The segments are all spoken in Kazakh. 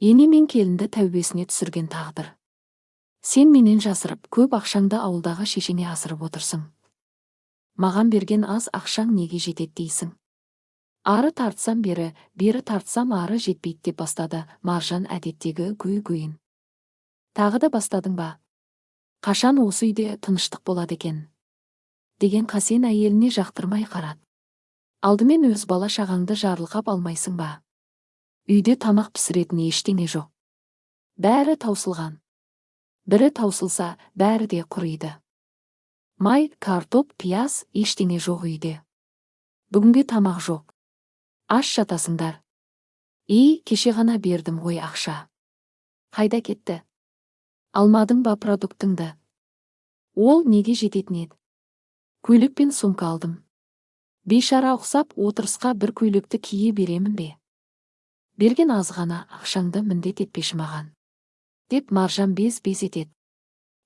ене мен келінді тәубесіне түсірген тағдыр. Сен менен жасырып көп ақшаңды ауылдағы шешеңе асырып отырсың. Маған берген аз ақшаң неге жетеді дейсің? Ары тартсам бері бері тартсам ары жетпейді деп бастады маржан әдеттегі гөй гөйін тағы да бастадың ба? Қашан осы үйде тыныштық болады екен? Деген қасен әйеліне жақтырмай қарады. Алдымен өз бала шағаңды жарылқап алмайсың ба? Үйде тамақ пісіретін ештеңе жоқ. Бәрі таусылған. Бірі таусылса бәрі де құриды. Май картоп пияз ештеңе жоқ үйде. Бүгінге тамақ жоқ. Аш жатасыңдар. И кеше ғана бердім ғой ақша. Қайда кетті? Алмадың ба продуктыңды? Ол неге жететін еді? Көйлек пен сумка алдым. Бейшара ұқсап отырысқа бір көйлекті кие беремін бе? Берген аз ғана ақшаңды міндет етпеші маған. Деп маржан без без етеді.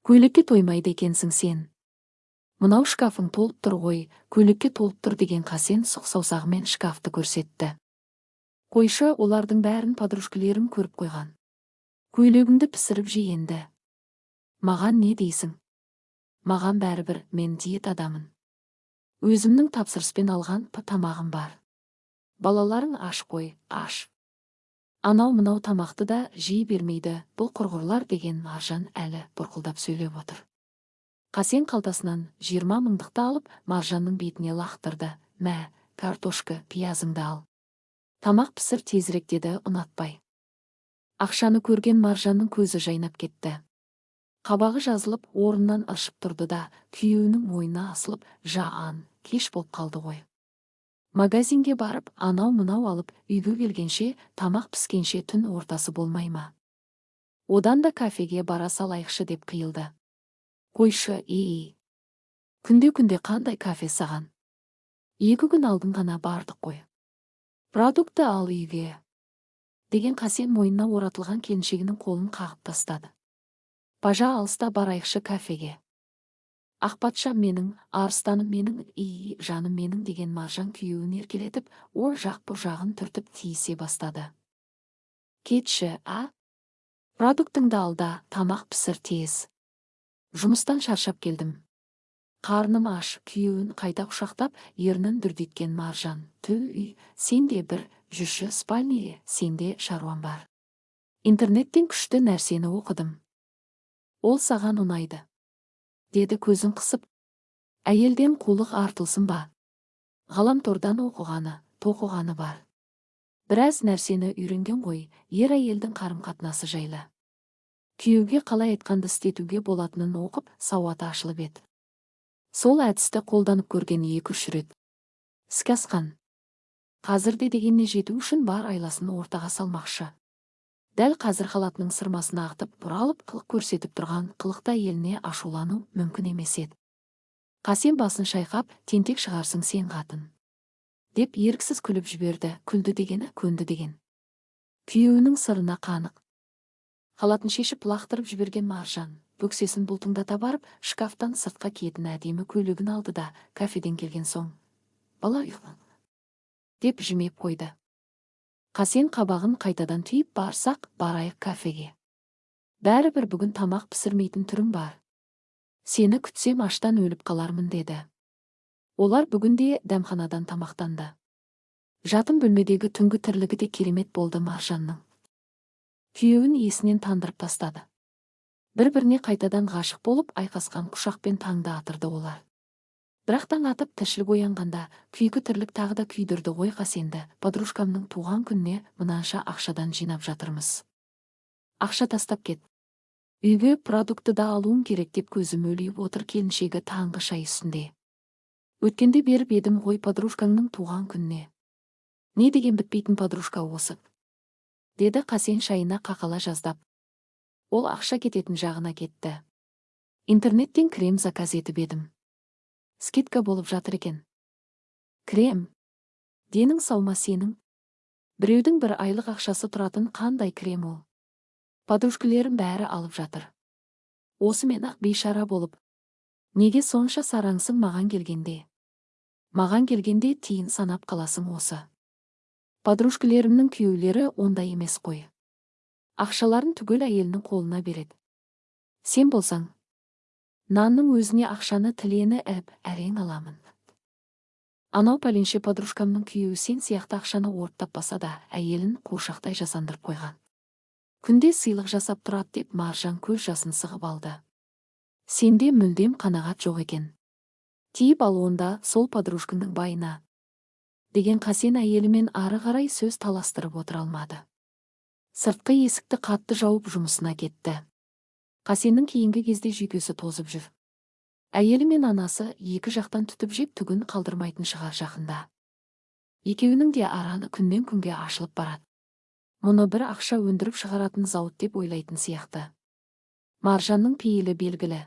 Көйлекке тоймайды екенсің сен. Мынау шкафың толып тұр ғой көйлекке толып тұр деген қасен сұқ саусағымен шкафты көрсетті. Қойшы олардың бәрін подружкілерім көріп қойған. Көйлегіңді пісіріп же енді. Маған не дейсің? Маған бәрібір мен диет адамын. Өзімнің тапсырыспен алған тамағым бар. Балаларың аш қой аш. Анау мынау тамақты да жей бермейді. Бұл құрғырлар деген маржан әлі бұрқылдап сөйлеп отыр. Қасен қалтасынан жиырма мыңдықты алып маржанның бетіне лақтырды. Мә картошка пиязыңды ал. Тамақ пісір тезірек деді ұнатпай. Ақшаны көрген маржанның көзі жайнап кетті. Қабағы жазылып орнынан ыршып тұрды да күйеуінің мойнына асылып жаан кеш болып қалды ғой. Магазинге барып анау мынау алып үйге келгенше тамақ піскенше түн ортасы болмай ма? Одан да кафеге бара салайықшы деп қиылды. Қойшы ей күнде күнде қандай кафе саған? Екі күн алдын ғана бардық қой. Продукты ал үйге. Деген қасен мойнына оратылған келіншегінің қолын қағып тастады. Пажа алыста барайықшы кафеге. Ақпатшам менің арыстаным менің и жаным менің деген маржан күйеуін еркелетіп ол жақ бұл жағын түртіп тиісе бастады. Кетші а? Продуктыңды алда тамақ пісір тез. Жұмыстан шаршап келдім қарным аш күйеуін қайта құшақтап ернін дүрдиткен маржан. Түл үй сен де бір жүрші спальныйге сенде шаруам бар интернеттен күшті нәрсені оқыдым. Ол саған ұнайды. Деді көзін қысып. Әйелден қулық артылсын ба? Ғаламтордан оқығаны тоқығаны бар біраз нәрсені үйренген ғой ер әйелдің қарым қатынасы жайлы күйеуге қалай айтқанды істетуге болатынын оқып сауаты ашылып еді сол әдісті қолданып көрген екі үш рет іске асқан қазір де дегеніне жету үшін бар айласын ортаға салмақшы дәл қазір халатының сырмасын ағытып бұралып қылық көрсетіп тұрған қылықта еліне ашулану мүмкін емес еді. Қасен басын шайқап тентек шығарсың сен қатын деп еріксіз күліп жіберді күлді дегені көнді деген. Күйеуінің сырына қанық. Халатын шешіп лақтырып жіберген маржан бөксесін бұлтыңдата барып шкафтан сыртқа киетін әдемі көйлегін алды да кафеден келген соң бала ұйқы деп жымеп қойды. Қасен қабағын қайтадан түйіп барсақ барайық кафеге. Бәрібір бүгін тамақ пісірмейтін түрің бар. Сені күтсем аштан өліп қалармын деді. Олар бүгін де дәмханадан тамақтанды. Жатын бөлмедегі түнгі тірлігі де керемет болды маржанның. Күйеуін есінен тандырып тастады. Бір біріне қайтадан ғашық болып айқасқан құшақпен таңды атырды олар. Бірақ таң атып тіршілік оянғанда күйкі тірлік тағы да күйдірді ғой қасенді. Подружкамның туған күніне мынанша ақшадан жинап жатырмыз. Ақша тастап кет. Үйге продукты да алуым керек деп көзі мөлиіп отыр келіншегі таңғы шай үстінде. Өткенде беріп едім ғой подружкаңның туған күніне. Не деген бітпейтін подружка осы? Деді қасен шайына қақала жаздап. Ол ақша кететін жағына кетті. Интернеттен крем заказ етіп едім. Скидка болып жатыр екен. Крем. Денің сау ма сенің біреудің бір айлық ақшасы тұратын қандай крем ол? Подружкілерім бәрі алып жатыр. Осымен ақ бейшара болып. Неге сонша сараңсың маған келгенде? Маған келгенде тиын санап қаласың осы. Подружкілерімнің күйеулері ондай емес қой. Ақшаларын түгел әйелінің қолына береді. Сен болсаң нанның өзіне ақшаны тілені іліп әрең аламын. Анау пәленше подружкамның күйеуі сен сияқты ақшаны орттап баса да әйелін қуыршақтай жасандырып қойған. Күнде сыйлық жасап тұрады деп маржан көз жасын сығып алды. Сенде мүлдем қанағат жоқ екен. Тиіп ал онда сол подружкаңның байына деген қасен әйелімен ары қарай сөз таластырып отыра алмады. Сыртқы есікті қатты жауып жұмысына кетті. Қасеннің кейінгі кезде жүйкесі тозып жүр. Әйелі мен анасы екі жақтан түтіп жеп түгін қалдырмайтын шығар жақында. Екеуінің де араны күннен күнге ашылып барады. Мұны бір ақша өндіріп шығаратын зауыт деп ойлайтын сияқты. Маржанның пейілі белгілі.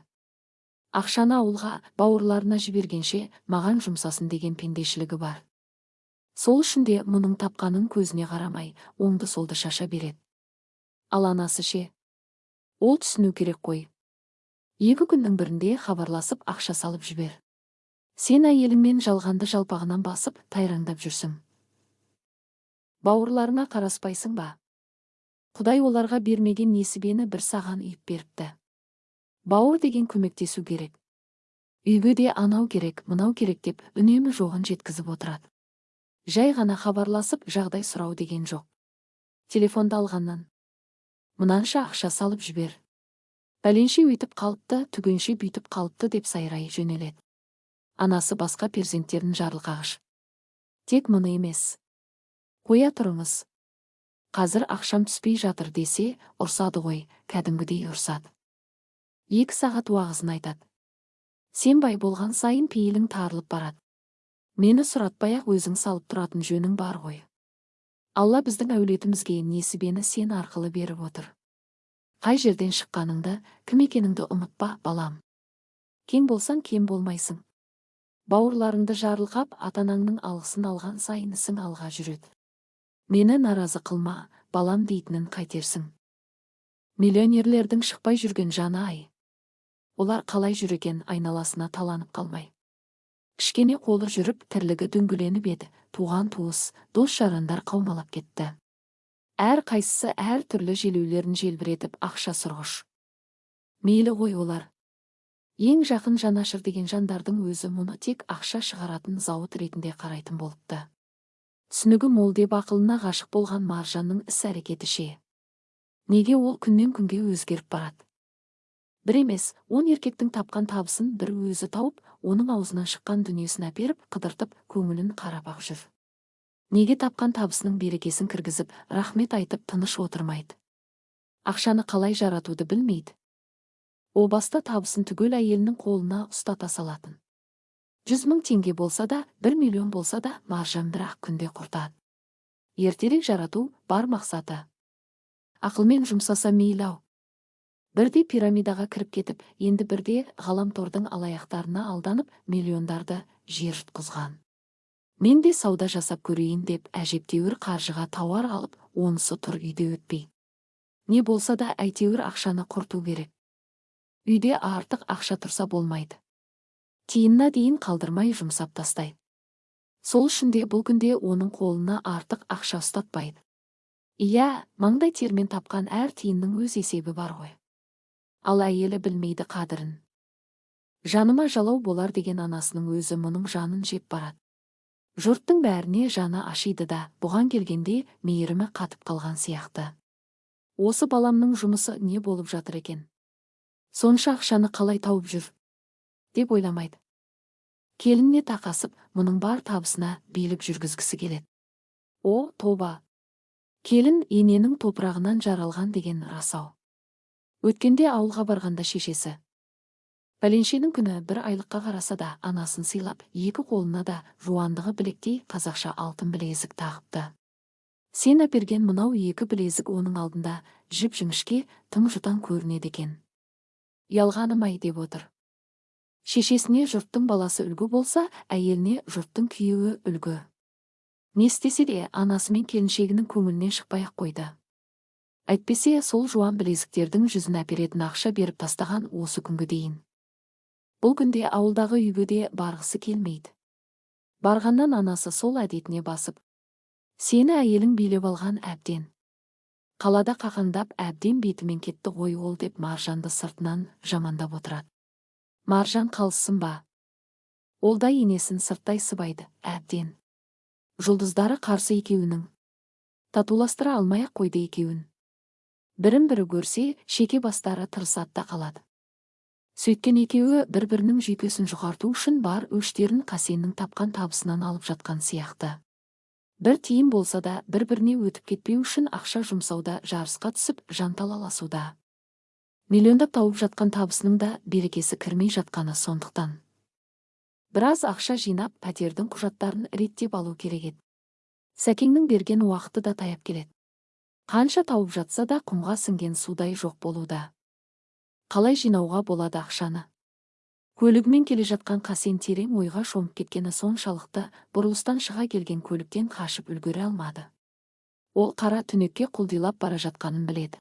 Ақшаны ауылға бауырларына жібергенше маған жұмсасын деген пендешілігі бар. Сол үшін де мұның тапқанын көзіне қарамай оңды солды шаша береді. Ал анасы ше? Ол түсіну керек қой. Екі күннің бірінде хабарласып ақша салып жібер. Сен әйеліңмен жалғанды жалпағынан басып тайраңдап жүрсің. Бауырларыңа қараспайсың ба? Құдай оларға бермеген несібені бір саған үйіп беріпті. Бауыр деген көмектесу керек. Үйге де анау керек мынау керек деп үнемі жоғын жеткізіп отырады. Жай ғана хабарласып жағдай сұрау деген жоқ. Телефонды алғаннан. Мынанша ақша салып жібер. Пәленше өйтіп қалыпты түгенше бүйтіп қалыпты деп сайрай жөнеледі. Анасы басқа перзенттерін жарылқағыш тек мұны емес. Қоя тұрыңыз. Қазір ақшам түспей жатыр десе ұрсады ғой кәдімгідей ұрсады. Екі сағат уағызын айтады. Сен бай болған сайын пейілің тарылып барады. Мені сұратпай-ақ өзің салып тұратын жөнің бар ғой. Алла біздің әулетімізге несібені сен арқылы беріп отыр. Қай жерден шыққаныңды кім екеніңді ұмытпа балам. Кең болсаң кем болмайсың. Бауырларыңды жарылқап ата-анаңның алғысын алған сайын ісің алға жүреді. Мені наразы қылма балам дейтінін қайтерсің. Миллионерлердің шықпай жүрген жаны ай. Олар қалай жүр екен айналасына таланып қалмай. Кішкене қолы жүріп тірлігі дөңгеленіп еді. Туған туыс дос жарандар қаумалап кетті. Әр қайсысы әр түрлі желеулерін желбіретіп ақша сұрғыш. Мейлі ғой олар. Ең жақын жанашыр деген жандардың өзі мұны тек ақша шығаратын зауыт ретінде қарайтын болыпты. Түсінігі мол деп ақылына ғашық болған маржанның іс әрекеті ше. Неге ол күннен күнге өзгеріп барады? Бір емес он еркектің тапқан табысын бір өзі тауып оның аузынан шыққан дүниесін әперіп қыдыртып көңілін қарап ақ жүр. Неге тапқан табысының берекесін кіргізіп рахмет айтып тыныш отырмайды? Ақшаны қалай жаратуды білмейді? О баста табысын түгел әйелінің қолына ұстата салатын. Жүз мың теңге болса да бір миллион болса да маржан бір ақ күнде құртады. Ертерек жарату бар мақсаты. Ақылмен жұмсаса мейлі ау бірде пирамидаға кіріп кетіп енді бірде ғаламтордың алаяқтарына алданып миллиондарды жер жұтқызған мен де сауда жасап көрейін деп әжептәуір қаржыға тауар алып онысы тұр үйде өтпей. Не болса да әйтеуір ақшаны құрту керек. Үйде артық ақша тұрса болмайды. Тиынына дейін қалдырмай жұмсап тастайды сол үшін де бұл күнде оның қолына артық ақша ұстатпайды. Иә маңдай термен тапқан әр тиынның өз есебі бар ғой. Ал әйелі білмейді қадірін. Жаныма жалау болар деген анасының өзі мұның жанын жеп барады. Жұрттың бәріне жаны ашиды да бұған келгенде мейірімі қатып қалған сияқты. Осы баламның жұмысы не болып жатыр екен? Сонша ақшаны қалай тауып жүр? деп ойламайды. Келініне тақасып мұның бар табысына билік жүргізгісі келеді. О тоба! Келін ененің топырағынан жаралған деген рас ау өткенде ауылға барғанда шешесі. Пәленшенің күні бір айлыққа қараса да анасын сыйлап екі қолына да жуандығы білектей қазақша алтын білезік тағыпты. Сен әперген мынау екі білезік оның алдында жіп жіңішке тым жұтаң көрінеді екен. Ұялғаным ай деп отыр. Шешесіне жұрттың баласы үлгі болса әйеліне жұрттың күйеуі үлгі. Не істесе де анасы мен келіншегінің көңілінен шықпай ақ қойды. Әйтпесе сол жуан білезіктердің жүзін әперетін ақша беріп тастаған осы күнгі дейін. Бұл күнде ауылдағы үйге де барғысы келмейді. Барғаннан анасы сол әдетіне басып сені әйелің билеп алған әбден. Қалада қақаңдап әбден бетімен кетті ғой ол деп маржанды сыртынан жамандап отырады. Маржан қалыссың ба? Ол да енесін сырттай сыбайды әбден. Жұлдыздары қарсы екеуінің. Татуластыра алмай ақ қойды екеуін. Бірін бірі көрсе шеке бастары тырысады да қалады. Сөйткен екеуі бір бірінің жүйкесін жұқарту үшін бар өштерін қасеннің тапқан табысынан алып жатқан сияқты. Бір тиын болса да бір біріне өтіп кетпеу үшін ақша жұмсауда жарысқа түсіп жанталаласуда. Миллиондап тауып жатқан табысының да берекесі кірмей жатқаны сондықтан. Біраз ақша жинап пәтердің құжаттарын реттеп алу керек еді. Сәкеңнің берген уақыты да таяп келеді. Қанша тауып жатса да құмға сіңген судай жоқ болуда. Қалай жинауға болады ақшаны? Көлігімен келе жатқан қасен терең ойға шомып кеткені соншалықты бұрылыстан шыға келген көліктен қашып үлгере алмады. Ол қара түнекке құлдилап бара жатқанын біледі.